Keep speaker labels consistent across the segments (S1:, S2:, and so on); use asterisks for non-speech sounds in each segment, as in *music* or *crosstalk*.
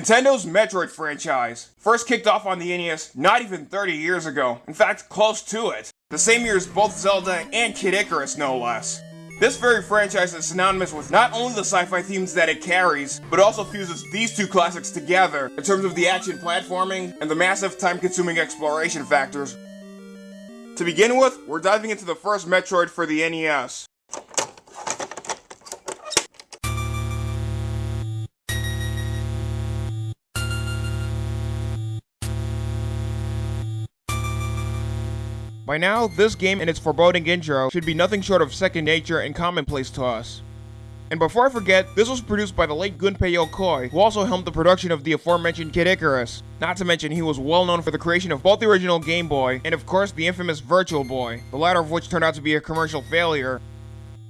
S1: Nintendo's Metroid franchise first kicked off on the NES not even 30 years ago, in fact, close to it. The same year as both Zelda and Kid Icarus, no less. This very franchise is synonymous with not only the sci-fi themes that it carries, but also fuses these two classics together in terms of the action platforming and the massive time-consuming exploration factors. To begin with, we're diving into the first Metroid for the NES. By now, this game and its foreboding intro should be nothing short of second nature and commonplace to us. And before I forget, this was produced by the late Gunpei Yokoi, who also helmed the production of the aforementioned Kid Icarus. Not to mention he was well known for the creation of both the original Game Boy, and of course the infamous Virtual Boy, the latter of which turned out to be a commercial failure.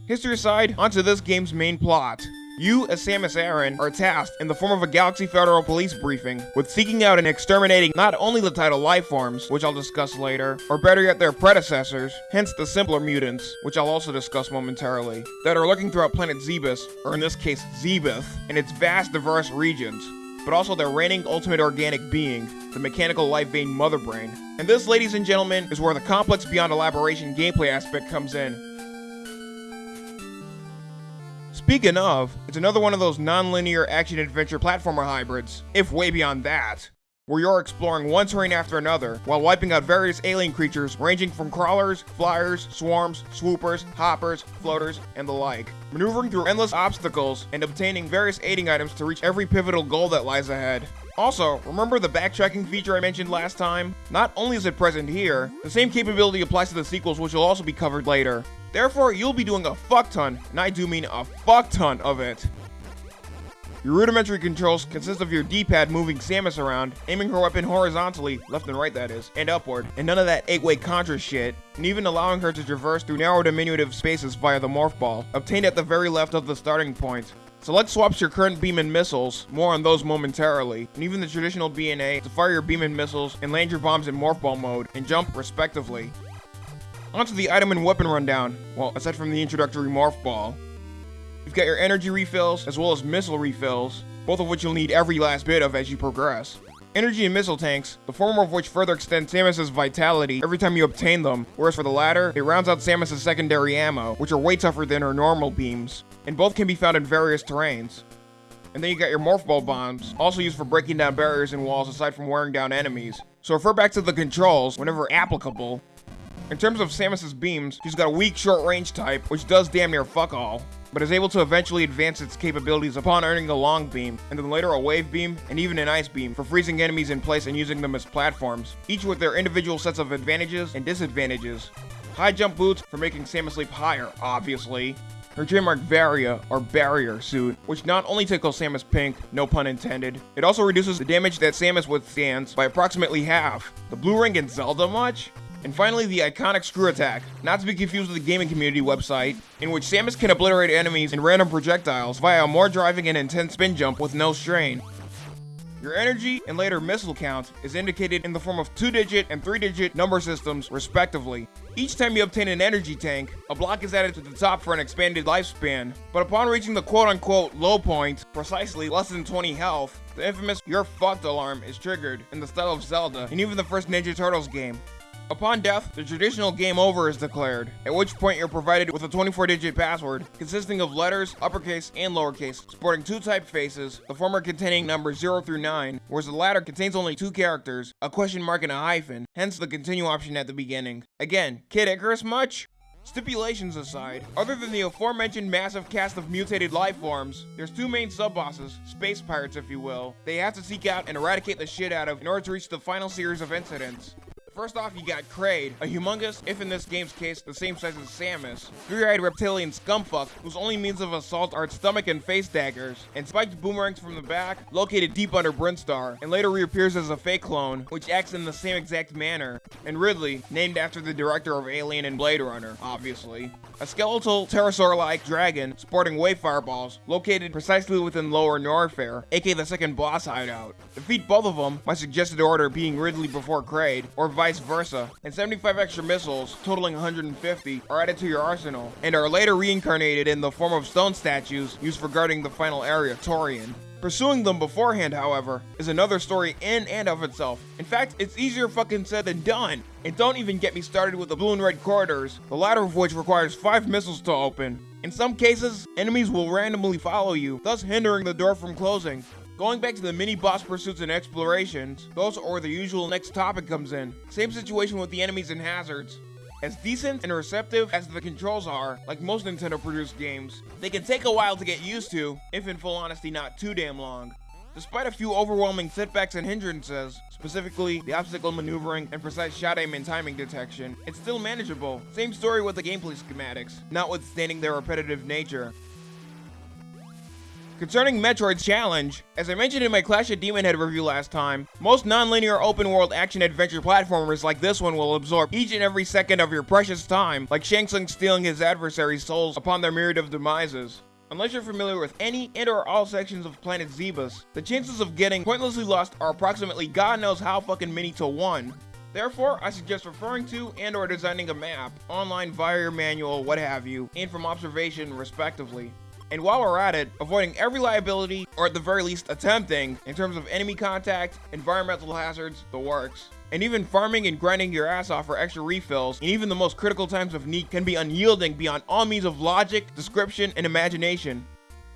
S1: History aside, onto this game's main plot. You, as Samus Aran, are tasked, in the form of a Galaxy Federal police briefing, with seeking out and exterminating not only the title life forms, which I'll discuss later, or better yet their predecessors, hence the simpler mutants, which I'll also discuss momentarily, that are lurking throughout planet Zebes, or in this case Zebeth, and its vast diverse regions, but also their reigning ultimate organic being, the mechanical life vein Mother Brain. And this, ladies and gentlemen, is where the complex beyond elaboration gameplay aspect comes in, Speaking of, it's another one of those non-linear action-adventure platformer hybrids, if way beyond that, where you're exploring one terrain after another, while wiping out various alien creatures ranging from crawlers, flyers, swarms, swoopers, hoppers, floaters, and the like, maneuvering through endless obstacles and obtaining various aiding items to reach every pivotal goal that lies ahead. Also, remember the backtracking feature I mentioned last time? Not only is it present here, the same capability applies to the sequels which will also be covered later. Therefore, you'll be doing a fuck ton, and I do mean a fuck ton of it. Your rudimentary controls consist of your D-pad moving Samus around, aiming her weapon horizontally, left and right that is, and upward, and none of that 8-way Contra shit, and even allowing her to traverse through narrow diminutive spaces via the Morph Ball, obtained at the very left of the starting point. Select swaps your current beam and missiles, more on those momentarily, and even the traditional B&A to fire your beam and missiles and land your bombs in Morph Ball mode, and jump respectively. Onto the item and weapon rundown. Well, aside from the introductory Morph Ball. You've got your energy refills, as well as missile refills, both of which you'll need every last bit of as you progress. Energy and missile tanks, the former of which further extend Samus's vitality every time you obtain them, whereas for the latter, it rounds out Samus's secondary ammo, which are way tougher than her normal beams, and both can be found in various terrains. And then you got your Morph Ball bombs, also used for breaking down barriers and walls aside from wearing down enemies. So refer back to the controls, whenever applicable, in terms of Samus's beams, she's got a weak short range type, which does damn near fuck all, but is able to eventually advance its capabilities upon earning a long beam, and then later a wave beam, and even an ice beam for freezing enemies in place and using them as platforms, each with their individual sets of advantages and disadvantages. High jump boots for making Samus leap higher, obviously. Her trademark Varia, or barrier suit, which not only tickles Samus pink, no pun intended, it also reduces the damage that Samus withstands by approximately half. The blue ring in Zelda much? And finally, the iconic screw attack, not to be confused with the gaming community website, in which Samus can obliterate enemies in random projectiles via a more driving and intense spin jump with no strain. Your energy and later missile count is indicated in the form of 2-digit and 3-digit number systems, respectively. Each time you obtain an energy tank, a block is added to the top for an expanded lifespan, but upon reaching the quote-unquote low point, precisely less than 20 health, the infamous You're Fucked alarm is triggered in the style of Zelda and even the first Ninja Turtles game. Upon death, the traditional game over is declared, at which point you're provided with a 24-digit password consisting of letters, uppercase, and lowercase, sporting two typefaces, the former containing numbers 0 through 9, whereas the latter contains only two characters, a question mark and a hyphen, hence the continue option at the beginning. Again, Kid Icarus much? Stipulations aside, other than the aforementioned massive cast of mutated life forms, there's two main sub-bosses, space pirates if you will, they have to seek out and eradicate the shit out of in order to reach the final series of incidents. First off, you got Kraid, a humongous, if in this game's case, the same size as Samus, three-eyed reptilian scumfuck whose only means of assault are its stomach and face daggers, and spiked boomerangs from the back, located deep under Brinstar, and later reappears as a fake clone, which acts in the same exact manner, and Ridley, named after the director of Alien and Blade Runner, obviously. A skeletal pterosaur-like dragon sporting wave fireballs, located precisely within Lower Norfair, aka the second boss hideout. Defeat both of them, my suggested order being Ridley before Kraid, or vice versa, and 75 extra missiles, totaling 150, are added to your arsenal, and are later reincarnated in the form of stone statues used for guarding the final area, Tourian. Pursuing them beforehand, however, is another story in and of itself. In fact, it's easier fucking said than done. And don't even get me started with the blue and red corridors, the latter of which requires 5 missiles to open. In some cases, enemies will randomly follow you, thus hindering the door from closing. Going back to the mini boss pursuits and explorations, those are the usual next topic comes in. Same situation with the enemies and hazards. As decent and receptive as the controls are, like most Nintendo produced games, they can take a while to get used to, if in full honesty not too damn long. Despite a few overwhelming setbacks and hindrances, specifically the obstacle maneuvering and precise shot aim and timing detection, it's still manageable. Same story with the gameplay schematics, notwithstanding their repetitive nature. Concerning Metroid's challenge, as I mentioned in my Clash of Demon Head review last time, most non-linear open-world action-adventure platformers like this one will absorb each and every second of your precious time, like Shang Tsung stealing his adversary's souls upon their myriad of demises. Unless you're familiar with any and or all sections of planet Zebes, the chances of getting pointlessly lost are approximately god knows how fucking many to one. Therefore, I suggest referring to and or designing a map, online via your manual, what have you, and from observation respectively. And while we're at it, avoiding every liability, or at the very least attempting, in terms of enemy contact, environmental hazards, the works. And even farming and grinding your ass off for extra refills, and even the most critical times of need can be unyielding beyond all means of logic, description, and imagination.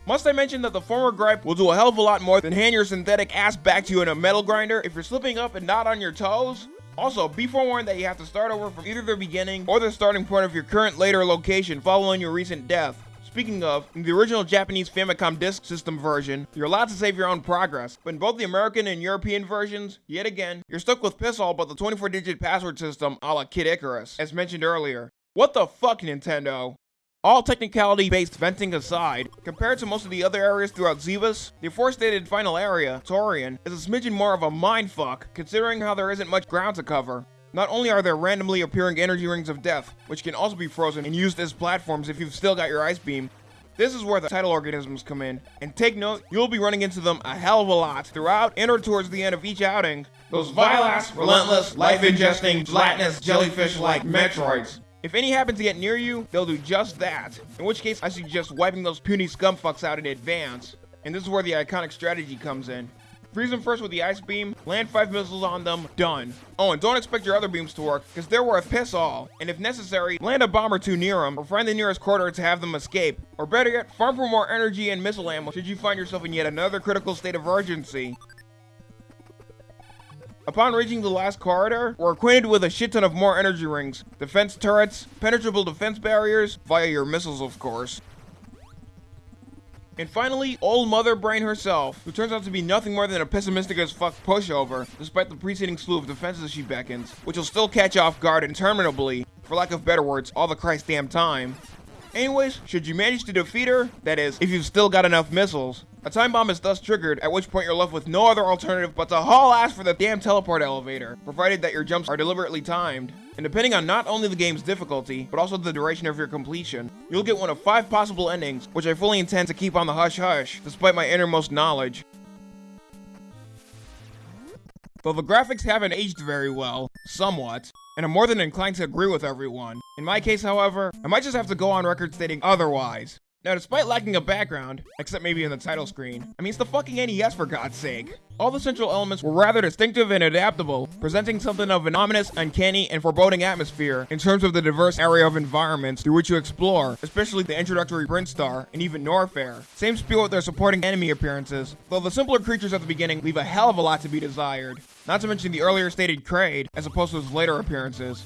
S1: Must I mention that the former gripe will do a hell of a lot more than hand your synthetic ass back to you in a metal grinder if you're slipping up and not on your toes? Also, be forewarned that you have to start over from either the beginning or the starting point of your current later location following your recent death. Speaking of, in the original Japanese Famicom Disk System version, you're allowed to save your own progress, but in both the American and European versions, yet again, you're stuck with piss all but the 24-digit password system a la Kid Icarus, as mentioned earlier. What the fuck, Nintendo? All technicality-based venting aside, compared to most of the other areas throughout Zebes, the aforestated final area, Tourian, is a smidgen more of a mindfuck, considering how there isn't much ground to cover. Not only are there randomly appearing energy rings of death, which can also be frozen and used as platforms if you've still got your ice beam, this is where the tidal organisms come in. And take note, you'll be running into them a hell of a lot throughout and or towards the end of each outing. Those vile-ass, relentless, life-ingesting, gelatinous, jellyfish-like Metroids. If any happen to get near you, they'll do just that. In which case, I suggest wiping those puny scumfucks out in advance. And this is where the iconic strategy comes in. Freeze them first with the ice beam, land five missiles on them, done. Oh, and don't expect your other beams to work, because they're worth piss all. And if necessary, land a bomb or two near them, or find the nearest corridor to have them escape. Or better yet, farm for more energy and missile ammo should you find yourself in yet another critical state of urgency. Upon reaching the last corridor, we're acquainted with a shit ton of more energy rings, defense turrets, penetrable defense barriers, via your missiles of course, and finally, old Mother Brain herself, who turns out to be nothing more than a pessimistic as fuck pushover, despite the preceding slew of defenses she beckons, which will still catch off guard interminably, for lack of better words, all the Christ damn time. Anyways, should you manage to defeat her, that is, if you've still got enough missiles, a time bomb is thus triggered, at which point you're left with no other alternative but to haul ass for the damn teleport elevator, provided that your jumps are deliberately timed. And depending on not only the game's difficulty, but also the duration of your completion, you'll get one of five possible endings, which I fully intend to keep on the hush-hush, despite my innermost knowledge. Though the graphics haven't aged very well, somewhat, and I'm more than inclined to agree with everyone. In my case, however, I might just have to go on record stating otherwise. Now, despite lacking a background, except maybe in the title screen, I mean, it's the fucking NES for God's sake. All the central elements were rather distinctive and adaptable, presenting something of an ominous, uncanny, and foreboding atmosphere in terms of the diverse area of environments through which you explore, especially the introductory Brinstar and even Norfair. Same spiel with their supporting enemy appearances, though the simpler creatures at the beginning leave a hell of a lot to be desired. Not to mention the earlier stated Kraid, as opposed to his later appearances.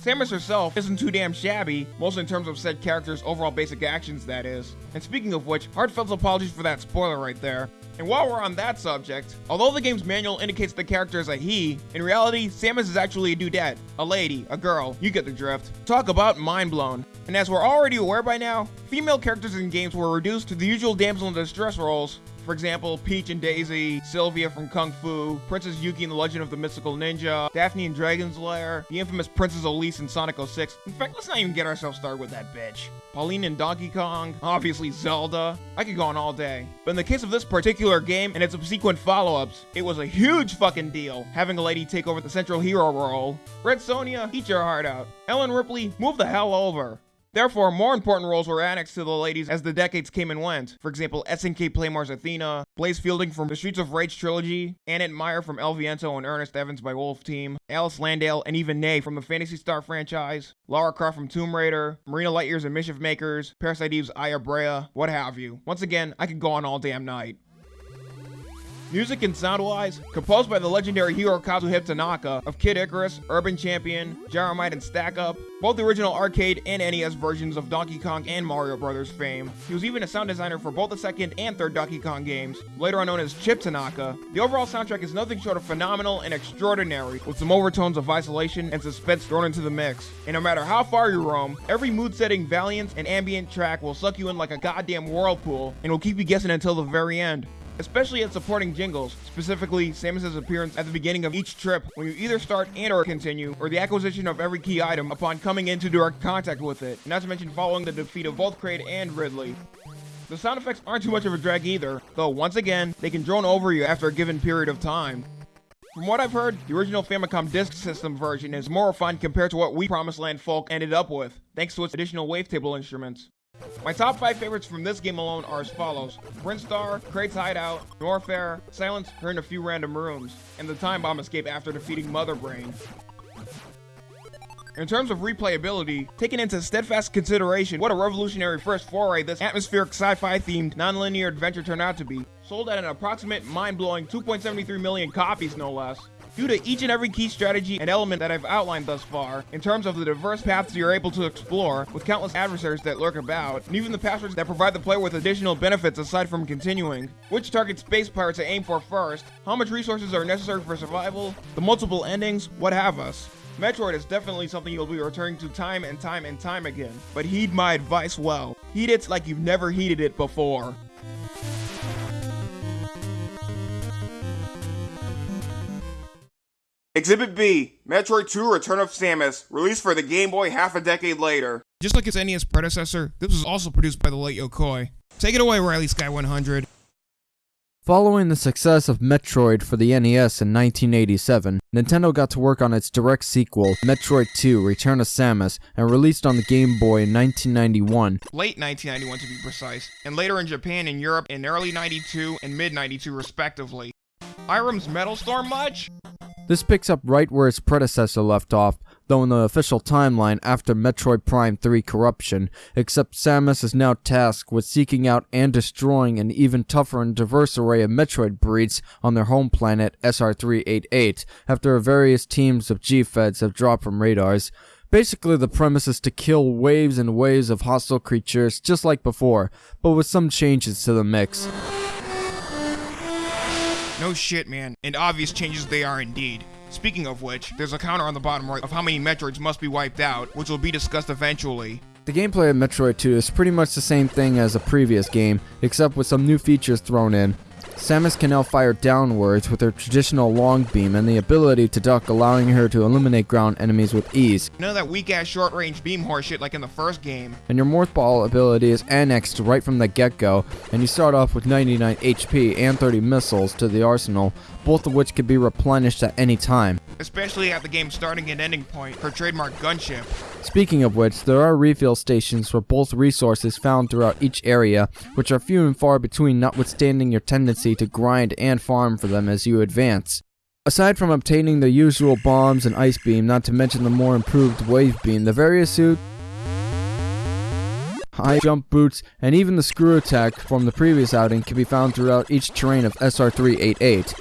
S1: Samus herself isn't too damn shabby, mostly in terms of said character's overall basic actions, that is. And speaking of which, heartfelt apologies for that spoiler right there. And while we're on that subject, although the game's manual indicates the character is a he, in reality, Samus is actually a dudette, a lady, a girl, you get the drift. Talk about mind blown. And as we're already aware by now, female characters in games were reduced to the usual damsel in distress roles, for example, Peach and Daisy, Sylvia from Kung Fu, Princess Yuki in The Legend of the Mystical Ninja, Daphne in Dragon's Lair, the infamous Princess Elise in Sonic 06. In fact, let's not even get ourselves started with that bitch. Pauline in Donkey Kong, obviously Zelda. I could go on all day. But in the case of this particular game and its subsequent follow-ups, it was a huge fucking deal having a lady take over the central hero role. Red Sonja, eat your heart out. Ellen Ripley, move the hell over. Therefore, more important roles were annexed to the ladies as the decades came and went. For example, SNK Playmore's Athena, Blaze Fielding from the Streets of Rage trilogy, Annette Meyer from El Viento and Ernest Evans by Wolf Team, Alis Landale and even Nei from the Phantasy Star franchise, Lara Croft from Tomb Raider, Marina Liteyears and Mischief Makers, Parasite Eve's Aya Brea, what have you. Once again, I could go on all damn night. Music and sound-wise, composed by the legendary Hirokazu Tanaka of Kid Icarus, Urban Champion, Gyromite, and Stack Up, both the original arcade and NES versions of Donkey Kong and Mario Bros. fame. He was even a sound designer for both the second and third Donkey Kong games, later on known as Chip Tanaka. The overall soundtrack is nothing short of phenomenal and extraordinary, with some overtones of isolation and suspense thrown into the mix. And no matter how far you roam, every mood-setting, valiant, and ambient track will suck you in like a goddamn whirlpool, and will keep you guessing until the very end especially at supporting jingles, specifically Samus's appearance at the beginning of each trip when you either start and or continue, or the acquisition of every key item upon coming into direct contact with it, not to mention following the defeat of both Kraid and Ridley. The sound effects aren't too much of a drag either, though once again, they can drone over you after a given period of time. From what I've heard, the original Famicom Disk System version is more refined compared to what we Promised Land folk ended up with, thanks to its additional wavetable instruments. My top 5 favorites from this game alone are as follows. Brinstar, Kraid's Hideout, Norfair, Silence Her in a few random rooms, and the Time Bomb escape after defeating Mother Brain. In terms of replayability, taking into steadfast consideration what a revolutionary first foray this atmospheric sci-fi themed non-linear adventure turned out to be, sold at an approximate mind-blowing 2.73 million copies no less, Due to each and every key strategy and element that I've outlined thus far, in terms of the diverse paths you're able to explore, with countless adversaries that lurk about, and even the passwords that provide the player with additional benefits aside from continuing, which target space pirates to aim for first, how much resources are necessary for survival, the multiple endings, what have us. Metroid is definitely something you'll be returning to time and time and time again, but heed my advice well. Heed it like you've never heeded it before. Exhibit B, Metroid 2 Return of Samus, released for the Game Boy half a decade later. Just like its NES predecessor, this was also produced by the late Yokoi. Take it away, Riley Sky 100.
S2: Following the success of Metroid for the NES in 1987, Nintendo got to work on its direct sequel, Metroid 2 Return of Samus, and released on the Game Boy in 1991.
S1: Late 1991 to be precise, and later in Japan and Europe in early 92 and mid 92 respectively. Metal Storm much?
S2: This picks up right where its predecessor left off, though in the official timeline after Metroid Prime 3 Corruption, except Samus is now tasked with seeking out and destroying an even tougher and diverse array of Metroid breeds on their home planet SR388 after various teams of G-Feds have dropped from radars. Basically, the premise is to kill waves and waves of hostile creatures just like before, but with some changes to the mix.
S1: No shit, man. And obvious changes they are indeed. Speaking of which, there's a counter on the bottom right of how many Metroids must be wiped out, which will be discussed eventually.
S2: The gameplay of Metroid 2 is pretty much the same thing as a previous game, except with some new features thrown in. Samus can now fire downwards with her traditional long beam and the ability to duck allowing her to eliminate ground enemies with ease.
S1: None of that weak ass short range beam horseshit like in the first game.
S2: And your Morph Ball ability is annexed right from the get go, and you start off with 99 HP and 30 missiles to the arsenal, both of which can be replenished at any time.
S1: Especially at the game's starting and ending point, her trademark gunship.
S2: Speaking of which, there are refill stations for both resources found throughout each area, which are few and far between notwithstanding your tendency to grind and farm for them as you advance. Aside from obtaining the usual bombs and ice beam, not to mention the more improved wave beam, the various suit, high jump boots, and even the screw attack from the previous outing can be found throughout each terrain of SR388.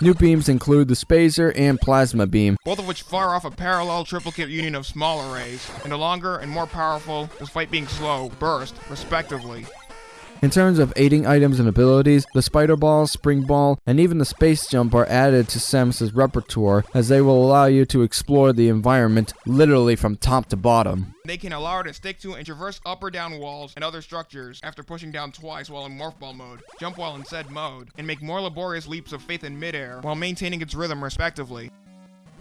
S2: New beams include the Spazer and Plasma Beam,
S1: both of which fire off a parallel triplicate union of small arrays, and the longer and more powerful, despite being slow, burst, respectively.
S2: In terms of aiding items and abilities, the Spider Ball, Spring Ball, and even the Space Jump are added to Samus's repertoire as they will allow you to explore the environment literally from top to bottom.
S1: They can allow her to stick to and traverse up or down walls and other structures after pushing down twice while in Morph Ball mode, jump while in said mode, and make more laborious leaps of faith in midair while maintaining its rhythm respectively.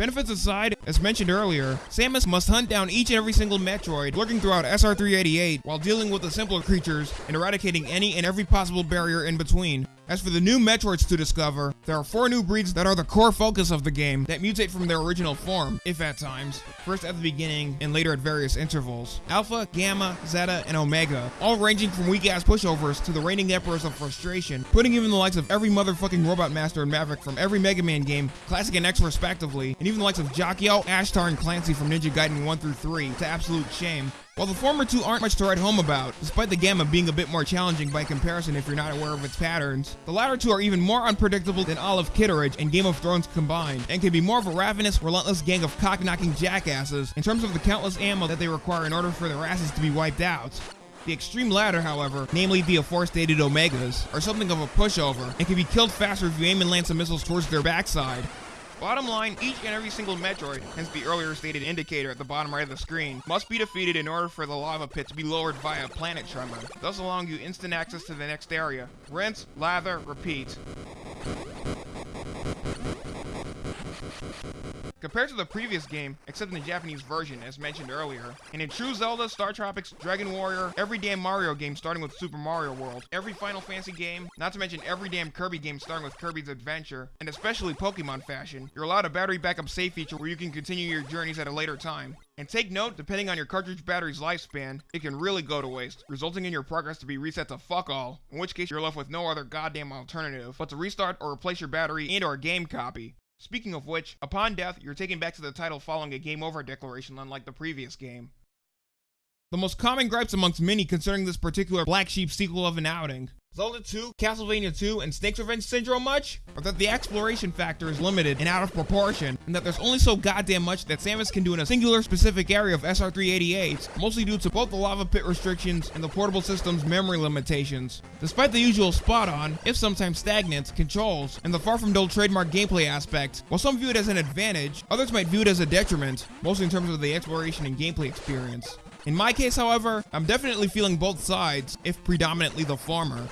S1: Benefits aside, as mentioned earlier, Samus must hunt down each and every single Metroid lurking throughout SR388 while dealing with the simpler creatures and eradicating any and every possible barrier in between. As for the new Metroids to discover, there are four new breeds that are the core focus of the game that mutate from their original form, if at times. First at the beginning and later at various intervals. Alpha, Gamma, Zeta, and Omega, all ranging from weak ass pushovers to the reigning emperors of frustration, putting even the likes of every motherfucking Robot Master and Maverick from every Mega Man game, Classic and X respectively, and even the likes of Jaquio, Ashtar, and Clancy from Ninja Gaiden 1 through 3 to absolute shame. While the former two aren't much to write home about, despite the Gamma being a bit more challenging by comparison if you're not aware of its patterns, the latter two are even more unpredictable than all of Kitteridge and Game of Thrones combined, and can be more of a ravenous, relentless gang of cock-knocking jackasses in terms of the countless ammo that they require in order for their asses to be wiped out. The extreme latter, however, namely the aforestated Omegas, are something of a pushover and can be killed faster if you aim and land some missiles towards their backside. Bottom line, each and every single Metroid, hence the earlier stated indicator at the bottom right of the screen, must be defeated in order for the lava pit to be lowered via planet tremor, thus allowing you instant access to the next area. Rinse, lather, repeat. Compared to the previous game, except in the Japanese version, as mentioned earlier, and in true Zelda, Star Tropics, Dragon Warrior, every damn Mario game starting with Super Mario World, every Final Fantasy game, not to mention every damn Kirby game starting with Kirby's Adventure, and especially Pokemon fashion, you're allowed a battery backup save feature where you can continue your journeys at a later time. And take note, depending on your cartridge battery's lifespan, it can really go to waste, resulting in your progress to be reset to fuck all, in which case you're left with no other goddamn alternative but to restart or replace your battery and or game copy. Speaking of which, upon death, you're taken back to the title following a game over declaration unlike the previous game. The most common gripes amongst many concerning this particular Black Sheep sequel of an outing Zelda 2, Castlevania 2, and Snake's Revenge Syndrome much? Or that the exploration factor is limited and out of proportion, and that there's only so goddamn much that Samus can do in a singular specific area of SR388, mostly due to both the lava pit restrictions and the portable system's memory limitations. Despite the usual spot-on, if sometimes stagnant, controls, and the far from dull trademark gameplay aspect, while some view it as an advantage, others might view it as a detriment, mostly in terms of the exploration and gameplay experience. In my case, however, I'm definitely feeling both sides, if predominantly the former.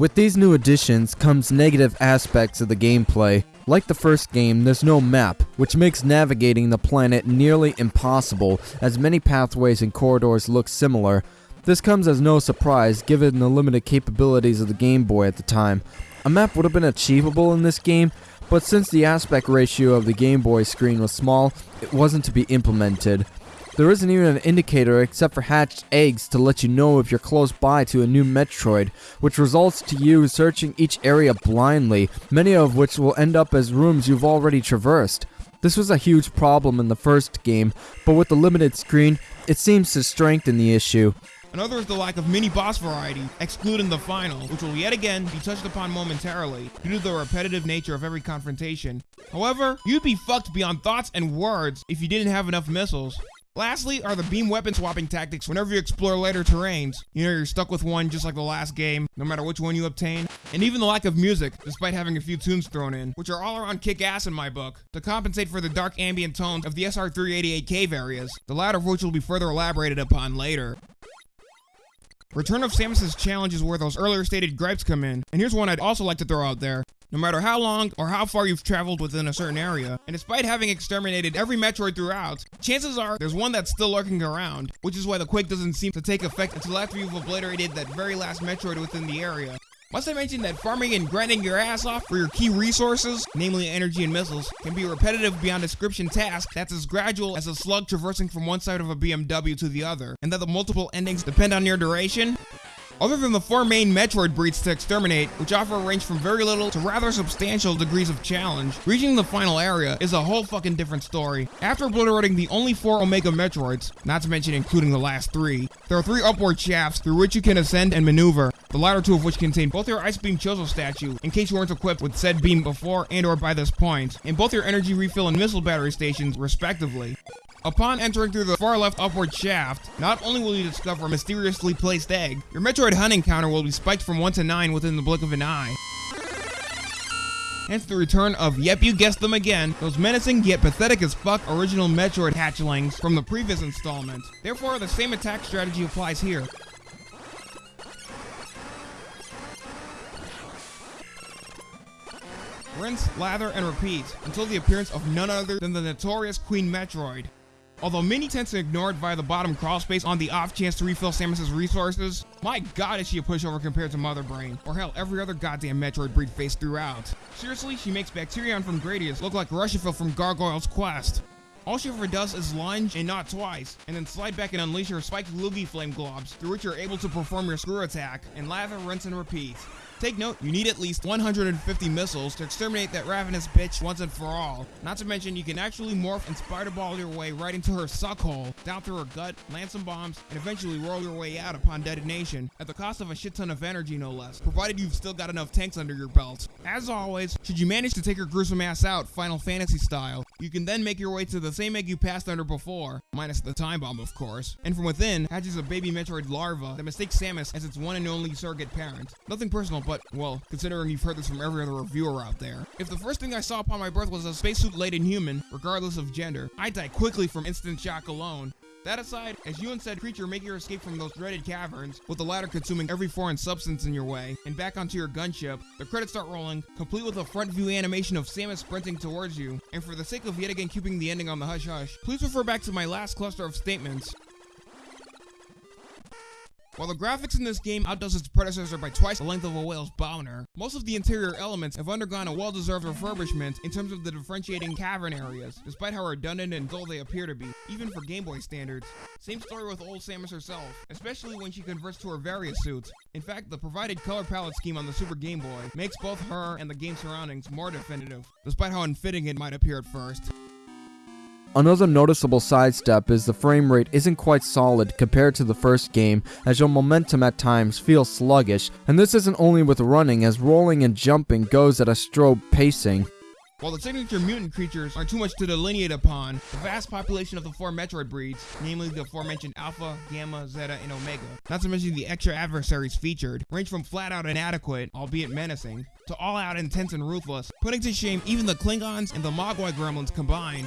S2: With these new additions comes negative aspects of the gameplay. Like the first game, there's no map, which makes navigating the planet nearly impossible, as many pathways and corridors look similar. This comes as no surprise given the limited capabilities of the Game Boy at the time. A map would have been achievable in this game, but since the aspect ratio of the Game Boy screen was small, it wasn't to be implemented. There isn't even an indicator except for hatched eggs to let you know if you're close by to a new Metroid, which results to you searching each area blindly, many of which will end up as rooms you've already traversed. This was a huge problem in the first game, but with the limited screen, it seems to strengthen the issue.
S1: Another is the lack of mini boss variety, excluding the final, which will yet again be touched upon momentarily due to the repetitive nature of every confrontation. However, you'd be fucked beyond thoughts and words if you didn't have enough missiles. Lastly are the beam weapon swapping tactics whenever you explore later terrains. You know, you're stuck with one just like the last game, no matter which one you obtain. And even the lack of music, despite having a few tunes thrown in, which are all around kick-ass in my book, to compensate for the dark ambient tones of the SR388 cave areas, the latter of which will be further elaborated upon later. Return of Samus's challenge is where those earlier stated gripes come in, and here's one I'd also like to throw out there. No matter how long or how far you've traveled within a certain area, and despite having exterminated every Metroid throughout, chances are there's one that's still lurking around, which is why the quake doesn't seem to take effect until after you've obliterated that very last Metroid within the area. Must I mention that farming and grinding your ass off for your key resources, namely energy and missiles, can be a repetitive beyond description task that's as gradual as a slug traversing from one side of a BMW to the other, and that the multiple endings depend on your duration? Other than the four main Metroid breeds to exterminate, which offer a range from very little to rather substantial degrees of challenge, reaching the final area is a whole fucking different story. After obliterating the only four Omega Metroids, not to mention including the last three, there are three upward shafts through which you can ascend and maneuver, the latter two of which contain both your Ice Beam Chozo statue, in case you weren't equipped with said beam before and or by this point, and both your energy refill and missile battery stations, respectively. Upon entering through the far left upward shaft, not only will you discover a mysteriously placed egg, your Metroid hunting counter will be spiked from 1 to 9 within the blink of an eye. Hence the return of, yep you guessed them again, those menacing yet pathetic as fuck original Metroid hatchlings from the previous installment. Therefore, the same attack strategy applies here. Rinse, lather, and repeat until the appearance of none other than the notorious Queen Metroid. Although many tend to ignore it via the bottom crawl space on the off chance to refill Samus's resources, my god is she a pushover compared to Mother Brain, or hell, every other goddamn Metroid breed faced throughout. Seriously, she makes Bacterion from Gradius look like Rushifell from Gargoyle's Quest. All she ever does is lunge, and not twice, and then slide back and unleash her spiked Loogie Flame globs, through which you're able to perform your screw attack, and lather, rinse, and repeat. Take note, you need at least 150 missiles to exterminate that ravenous bitch once and for all. Not to mention, you can actually morph and spider ball your way right into her suck hole, down through her gut, land some bombs, and eventually roll your way out upon detonation, at the cost of a shit ton of energy no less, provided you've still got enough tanks under your belt. As always, should you manage to take her gruesome ass out, Final Fantasy style, you can then make your way to the same egg you passed under before, minus the time bomb of course, and from within hatches a baby Metroid larva that mistakes Samus as its one and only surrogate parent. Nothing personal, but, well, considering you've heard this from every other reviewer out there. If the first thing I saw upon my birth was a spacesuit-laden human, regardless of gender, I'd die quickly from instant shock alone. That aside, as you and said creature make your escape from those dreaded caverns, with the latter consuming every foreign substance in your way, and back onto your gunship, the credits start rolling, complete with a front view animation of Samus sprinting towards you. And for the sake of yet again keeping the ending on the hush hush, please refer back to my last cluster of statements. While the graphics in this game outdoes its predecessor by twice the length of a whale's boner, most of the interior elements have undergone a well-deserved refurbishment in terms of the differentiating cavern areas, despite how redundant and dull they appear to be, even for Game Boy standards. Same story with old Samus herself, especially when she converts to her various suits. In fact, the provided color palette scheme on the Super Game Boy makes both her and the game surroundings more definitive, despite how unfitting it might appear at first.
S2: Another noticeable sidestep is the frame rate isn't quite solid compared to the first game, as your momentum at times feels sluggish, and this isn't only with running as rolling and jumping goes at a strobe pacing.
S1: While the signature mutant creatures aren't too much to delineate upon, the vast population of the four Metroid breeds, namely the aforementioned Alpha, Gamma, Zeta, and Omega, not to mention the extra adversaries featured, range from flat out inadequate, albeit menacing, to all out intense and ruthless, putting to shame even the Klingons and the Mogwai gremlins combined.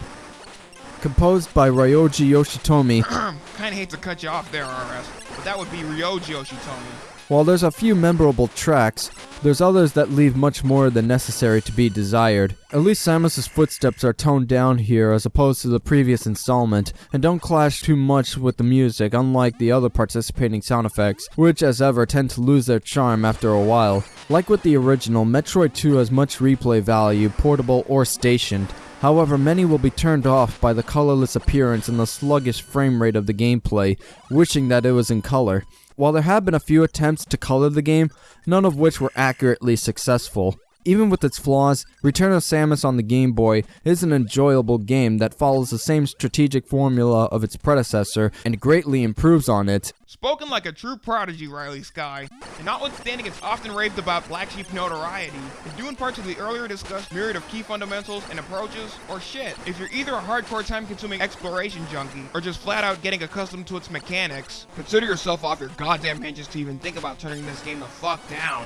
S2: Composed by Ryoji Yoshitomi, *clears throat*
S1: Kinda hate to cut you off there, RS, but that would be Ryoji Yoshitomi.
S2: while there's a few memorable tracks, there's others that leave much more than necessary to be desired. At least Samus's footsteps are toned down here as opposed to the previous installment, and don't clash too much with the music, unlike the other participating sound effects, which as ever tend to lose their charm after a while. Like with the original, Metroid 2 has much replay value, portable or stationed. However, many will be turned off by the colorless appearance and the sluggish frame rate of the gameplay, wishing that it was in color. While there have been a few attempts to color the game, none of which were accurately successful. Even with its flaws, Return of Samus on the Game Boy is an enjoyable game that follows the same strategic formula of its predecessor and greatly improves on it.
S1: Spoken like a true prodigy, Riley Sky. And notwithstanding its often raved about black sheep notoriety, is due in part to the earlier discussed myriad of key fundamentals and approaches, or shit. If you're either a hardcore time-consuming exploration junkie, or just flat out getting accustomed to its mechanics, consider yourself off your goddamn hinges to even think about turning this game the fuck down.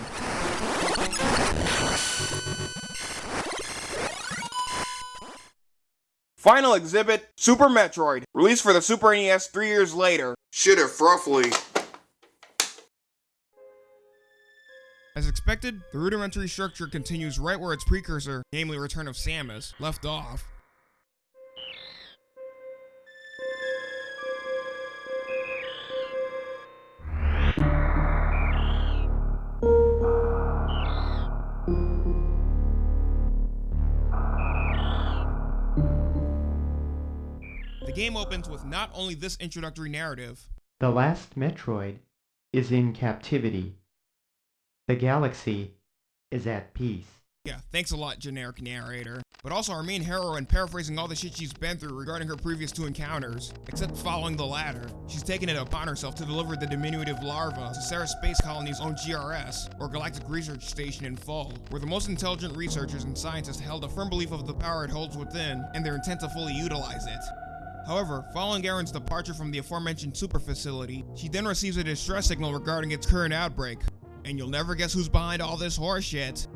S1: Final exhibit, Super Metroid, released for the Super NES three years later. Shit if roughly. As expected, the rudimentary structure continues right where its precursor, namely Return of Samus, left off. The game opens with not only this introductory narrative,
S3: The last Metroid is in captivity. The galaxy is at peace.
S1: Yeah, thanks a lot, generic narrator. But also our main heroine paraphrasing all the shit she's been through regarding her previous two encounters. Except following the latter, she's taken it upon herself to deliver the diminutive larva to Ceres Space Colony's own GRS, or Galactic Research Station in Fall, where the most intelligent researchers and scientists held a firm belief of the power it holds within, and their intent to fully utilize it. However, following Aran's departure from the aforementioned super facility, she then receives a distress signal regarding its current outbreak. And you'll never guess who's behind all this horseshit.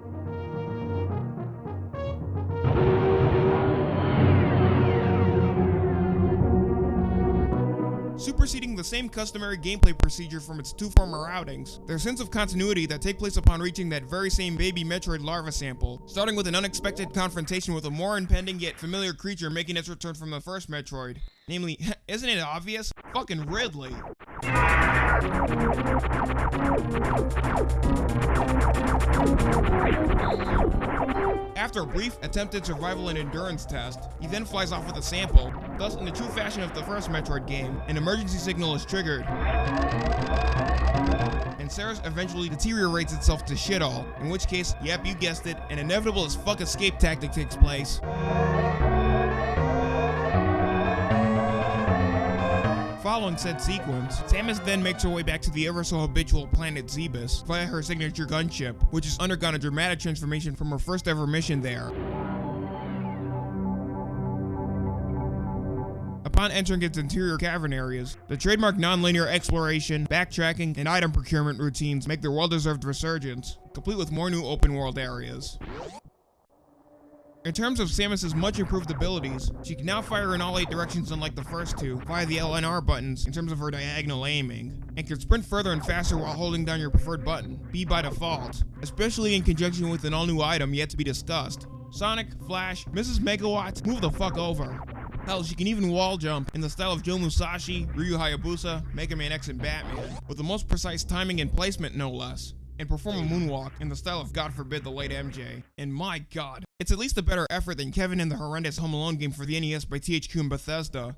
S1: Superseding the same customary gameplay procedure from its two former outings. Their sense of continuity that take place upon reaching that very same baby Metroid larva sample, starting with an unexpected confrontation with a more impending yet familiar creature making its return from the first Metroid. Namely, *laughs* isn't it obvious? Fucking Ridley. After a brief attempted survival and endurance test, he then flies off with a sample. Thus, in the true fashion of the first Metroid game, an emergency signal is triggered. And Ceres eventually deteriorates itself to shit all, in which case, yep, you guessed it, an inevitable as fuck escape tactic takes place. Following said sequence, Samus then makes her way back to the ever so habitual planet Zebes via her signature gunship, which has undergone a dramatic transformation from her first ever mission there. Upon entering its interior cavern areas, the trademark non-linear exploration, backtracking, and item procurement routines make their well-deserved resurgence, complete with more new open-world areas. In terms of Samus's much improved abilities, she can now fire in all 8 directions unlike the first two, via the LNR buttons in terms of her diagonal aiming, and can sprint further and faster while holding down your preferred button, B by default, especially in conjunction with an all-new item yet to be discussed. Sonic, Flash, Mrs. Megawatt, move the fuck over. Hell, she can even wall jump in the style of Joe Musashi, Ryu Hayabusa, Mega Man X, and Batman, with the most precise timing and placement no less and perform a moonwalk in the style of God forbid the late MJ. And my god, it's at least a better effort than Kevin in the horrendous Home Alone game for the NES by THQ and Bethesda.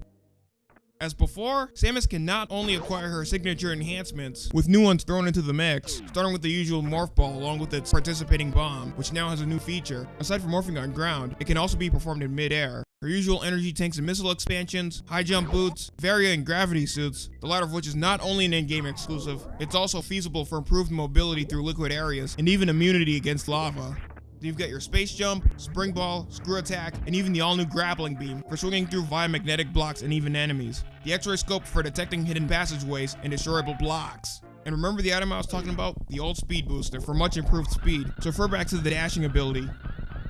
S1: As before, Samus can not only acquire her signature enhancements, with new ones thrown into the mix, starting with the usual Morph Ball along with its participating bomb, which now has a new feature. Aside from morphing on ground, it can also be performed in mid-air. Her usual energy tanks and missile expansions, high jump boots, Varia and gravity suits, the latter of which is not only an in-game exclusive, it's also feasible for improved mobility through liquid areas, and even immunity against lava. You've got your space jump, spring ball, screw attack, and even the all-new grappling beam for swinging through via magnetic blocks and even enemies. The x-ray scope for detecting hidden passageways and destroyable blocks. And remember the item I was talking about? The old speed booster for much improved speed. So refer back to the dashing ability.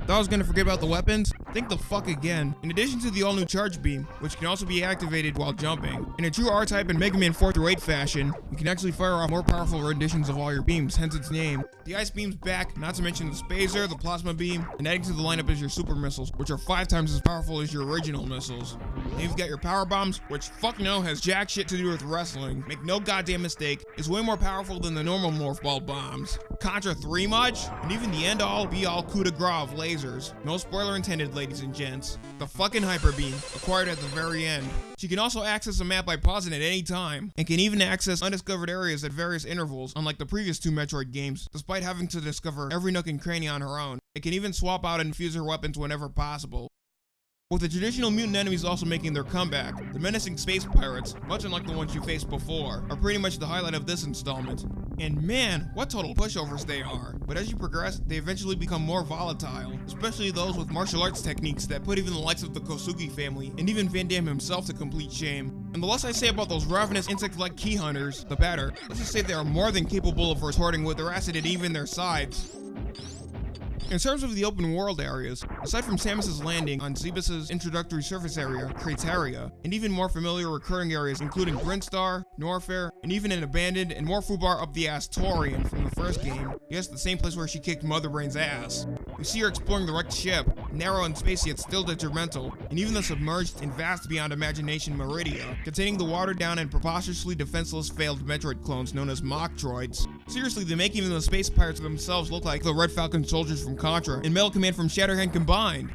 S1: Thought I was gonna forget about the weapons? Think the fuck again. In addition to the all-new charge beam, which can also be activated while jumping, in a true R-Type and Mega Man 4 through 8 fashion, you can actually fire off more powerful renditions of all your beams, hence its name. The ice beam's back, not to mention the Spazer, the plasma beam, and adding to the lineup is your super missiles, which are five times as powerful as your original missiles. Then you've got your power bombs, which fuck no has jack shit to do with wrestling. Make no goddamn mistake, is way more powerful than the normal morph ball bombs. Contra 3 much? And even the end all be all coup de grace of lasers. No spoiler intended, ladies and gents. The fucking Hyper Beam, acquired at the very end. She can also access a map by pausing at any time, and can even access undiscovered areas at various intervals, unlike the previous two Metroid games, despite having to discover every nook and cranny on her own. It can even swap out and fuse her weapons whenever possible. With the traditional mutant enemies also making their comeback, the menacing space pirates, much unlike the ones you faced before, are pretty much the highlight of this installment. And man, what total pushovers they are. But as you progress, they eventually become more volatile, especially those with martial arts techniques that put even the likes of the Kosugi family, and even Van Damme himself to complete shame. And the less I say about those ravenous insect-like key hunters, the better. Let's just say they are more than capable of retorting with their acid at even their sides. In terms of the open world areas, aside from Samus's landing on Zebes' introductory surface area, Crateria, and even more familiar recurring areas including Brinstar, Norfair, and even an abandoned and more foobar up the ass Tourian from the first game, yes, the same place where she kicked Mother Brain's ass. We see her exploring the wrecked ship, narrow and spacey yet still detrimental, and even the submerged and vast beyond imagination Maridia, containing the watered down and preposterously defenseless failed Metroid clones known as Mochtroids. Seriously, they make even the space pirates themselves look like the Red Falcon soldiers from Contra and Metal Command from Shatterhand combined.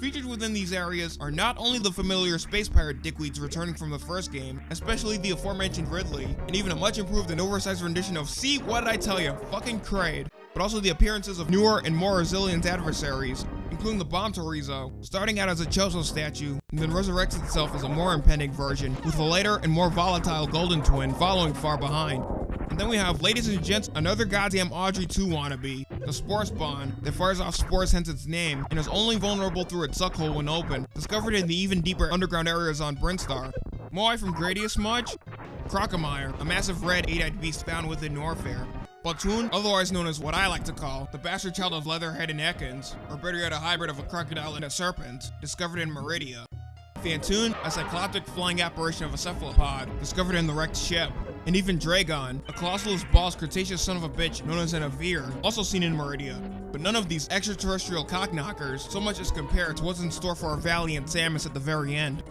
S1: Featured within these areas are not only the familiar space pirate dickweeds returning from the first game, especially the aforementioned Ridley, and even a much improved and oversized rendition of See What Did I Tell You, fucking Kraid, but also the appearances of newer and more resilient adversaries, including the Bomb Torizo, starting out as a Chozo statue, and then resurrects itself as a more impending version, with a later and more volatile Golden Twin following far behind. And then we have, ladies and gents, another goddamn Audrey 2 wannabe, the Spore Spawn, that fires off spores hence its name, and is only vulnerable through its suckhole when open, discovered in the even deeper underground areas on Brinstar. Moai from Gradius much? Crocomire, a massive red eight-eyed beast found within Norfair. Botwoon, otherwise known as what I like to call the bastard child of Leatherhead and Ekans, or better yet a hybrid of a crocodile and a serpent, discovered in Maridia. Phantoon, a cycloptic flying apparition of a cephalopod discovered in the wrecked ship. And even Draygon, a colossus boss Cretaceous son of a bitch known as an Avir, also seen in Maridia. But none of these extraterrestrial cockknockers so much as compare to what's in store for our valiant Samus at the very end.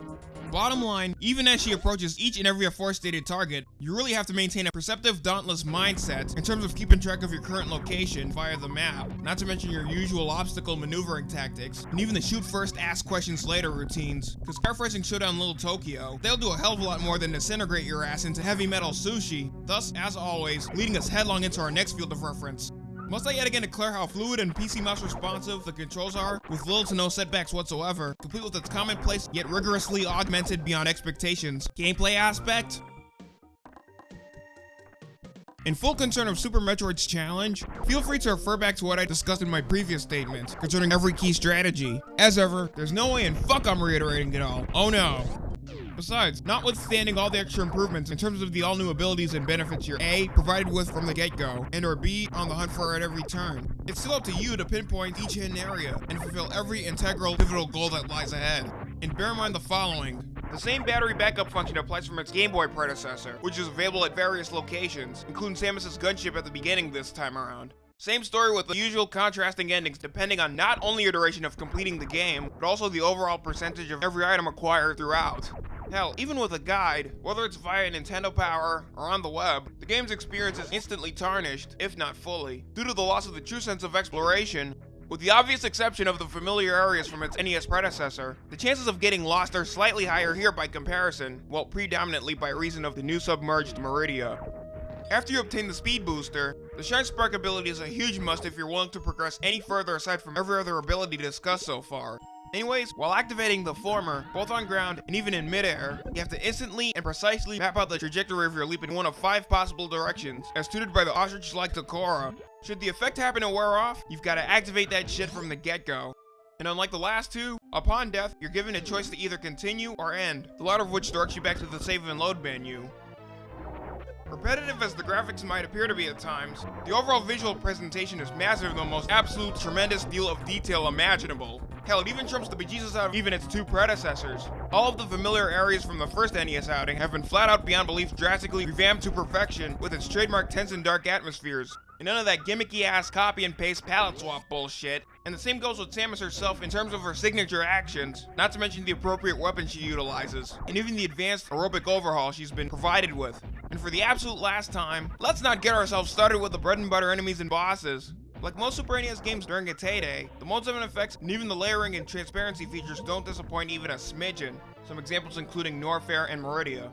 S1: Bottom line, even as she approaches each and every aforestated target, you really have to maintain a perceptive, dauntless mindset in terms of keeping track of your current location via the map, not to mention your usual obstacle maneuvering tactics, and even the shoot first, ask questions later routines. Because paraphrasing Showdown Little Tokyo, they'll do a hell of a lot more than disintegrate your ass into heavy metal sushi, thus, as always, leading us headlong into our next field of reference. Must I yet again declare how fluid and PC mouse responsive the controls are, with little to no setbacks whatsoever, complete with its commonplace yet rigorously augmented beyond expectations. Gameplay aspect? In full concern of Super Metroid's challenge, feel free to refer back to what I discussed in my previous statement concerning every key strategy. As ever, there's no way in fuck I'm reiterating it all. Oh no. Besides, notwithstanding all the extra improvements in terms of the all-new abilities and benefits you're A, provided with from the get-go, and or B, on the hunt for at every turn, it's still up to you to pinpoint each hidden area and fulfill every integral, pivotal goal that lies ahead. And bear in mind the following. The same battery backup function applies from its Game Boy predecessor, which is available at various locations, including Samus's gunship at the beginning this time around. Same story with the usual contrasting endings depending on not only your duration of completing the game, but also the overall percentage of every item acquired throughout. Hell, even with a guide, whether it's via Nintendo Power or on the web, the game's experience is instantly tarnished, if not fully, due to the loss of the true sense of exploration. With the obvious exception of the familiar areas from its NES predecessor, the chances of getting lost are slightly higher here by comparison, well predominantly by reason of the new submerged Maridia. After you obtain the speed booster, the Shine Spark ability is a huge must if you're willing to progress any further aside from every other ability discussed so far. Anyways, while activating the former, both on ground and even in midair, you have to instantly and precisely map out the trajectory of your leap in one of five possible directions, as tutored by the ostrich-like Dachora. Should the effect happen to wear off, you've got to activate that shit from the get-go. And unlike the last two, upon death, you're given a choice to either continue or end, the latter of which directs you back to the save and load menu. Repetitive as the graphics might appear to be at times, the overall visual presentation is massive in the most absolute tremendous deal of detail imaginable. Hell, it even trumps the bejesus out of even its two predecessors. All of the familiar areas from the first NES outing have been flat out beyond belief drastically revamped to perfection with its trademark tense and dark atmospheres. And none of that gimmicky ass copy and paste palette swap bullshit. And the same goes with Samus herself in terms of her signature actions, not to mention the appropriate weapons she utilizes, and even the advanced aerobic overhaul she's been provided with. And for the absolute last time, let's not get ourselves started with the bread and butter enemies and bosses. Like most Super NES games during its heyday, the and effects and even the layering and transparency features don't disappoint even a smidgen, some examples including Norfair and Maridia.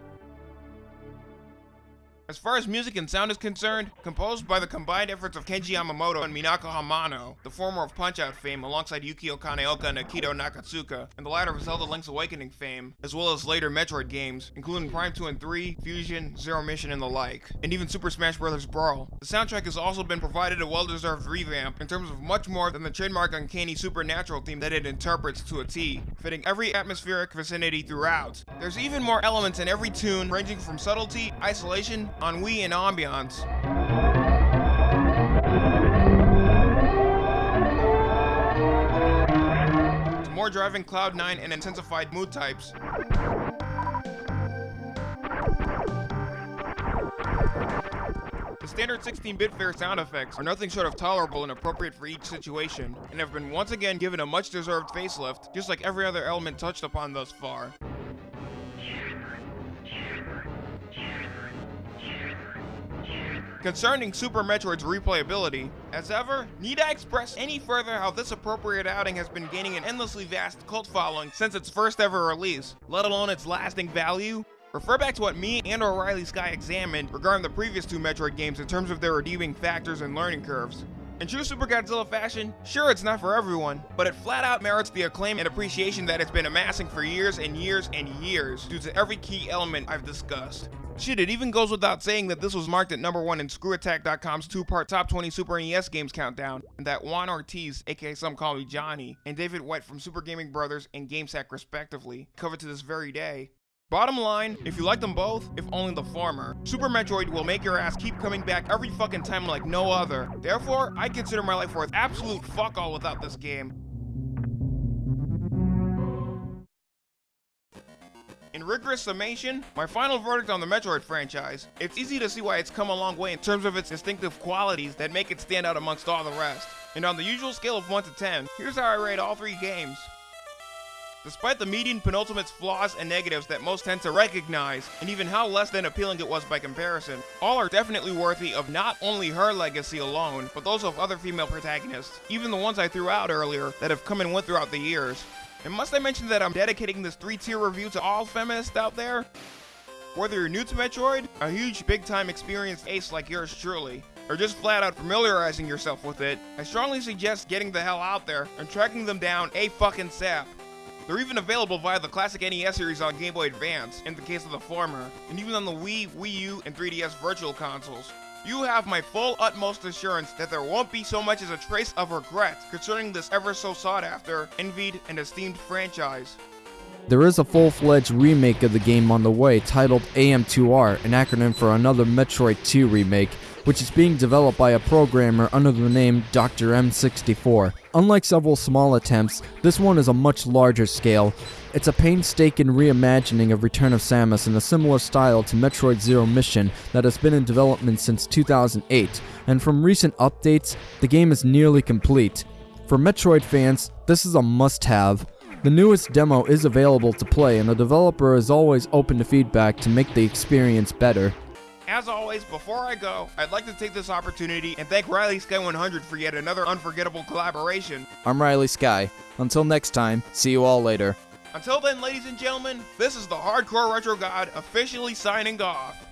S1: As far as music and sound is concerned, composed by the combined efforts of Kenji Yamamoto and Minako Hamano, the former of Punch-Out fame alongside Yukio Kaneoka and Akito Nakatsuka, and the latter of Zelda Link's Awakening fame, as well as later Metroid games, including Prime 2 and 3, Fusion, Zero Mission, and the like, and even Super Smash Bros. Brawl. The soundtrack has also been provided a well-deserved revamp in terms of much more than the trademark uncanny supernatural theme that it interprets to a T, fitting every atmospheric vicinity throughout. There's even more elements in every tune, ranging from subtlety, isolation, ennui, and ambiance. To more driving Cloud9 and intensified mood types. The standard 16-bit fair sound effects are nothing short of tolerable and appropriate for each situation, and have been once again given a much-deserved facelift, just like every other element touched upon thus far. Concerning Super Metroid's replayability, as ever, need I express any further how this appropriate outing has been gaining an endlessly vast cult following since its first ever release, let alone its lasting value? Refer back to what me and O'Reilly Sky examined regarding the previous two Metroid games in terms of their redeeming factors and learning curves. In true Super Godzilla fashion, sure it's not for everyone, but it flat out merits the acclaim and appreciation that it's been amassing for years and years and years due to every key element I've discussed. Shit, it even goes without saying that this was marked at number one in ScrewAttack.com's two-part top 20 Super NES games countdown, and that Juan Ortiz, aka some call me Johnny, and David White from Super Gaming Brothers and GameSack respectively, covered to this very day. Bottom line, if you like them both, if only the former, Super Metroid will make your ass keep coming back every fucking time like no other. Therefore, I consider my life worth absolute fuck all without this game. In rigorous summation, my final verdict on the Metroid franchise, it's easy to see why it's come a long way in terms of its distinctive qualities that make it stand out amongst all the rest. And on the usual scale of 1 to 10, here's how I rate all three games. Despite the median penultimate's flaws and negatives that most tend to recognize, and even how less than appealing it was by comparison, all are definitely worthy of not only her legacy alone, but those of other female protagonists, even the ones I threw out earlier that have come and went throughout the years. And must I mention that I'm dedicating this 3-tier review to all feminists out there? Whether you're new to Metroid, a huge big-time experienced ace like yours truly, or just flat out familiarizing yourself with it, I strongly suggest getting the hell out there and tracking them down a fucking sap. They're even available via the classic NES series on Game Boy Advance, in the case of the former, and even on the Wii, Wii U, and 3DS virtual consoles. You have my full utmost assurance that there won't be so much as a trace of regret concerning this ever so sought after, envied, and esteemed franchise.
S2: There is a full-fledged remake of the game on the way titled AM2R, an acronym for another Metroid 2 remake, which is being developed by a programmer under the name Dr. M64. Unlike several small attempts, this one is a much larger scale. It's a painstaking reimagining of Return of Samus in a similar style to Metroid Zero Mission that has been in development since 2008, and from recent updates, the game is nearly complete. For Metroid fans, this is a must-have. The newest demo is available to play, and the developer is always open to feedback to make the experience better.
S1: As always, before I go, I'd like to take this opportunity and thank Riley Sky 100 for yet another unforgettable collaboration.
S2: I'm Riley Sky. Until next time, see you all later.
S1: Until then, ladies and gentlemen, this is the Hardcore Retro God officially signing off.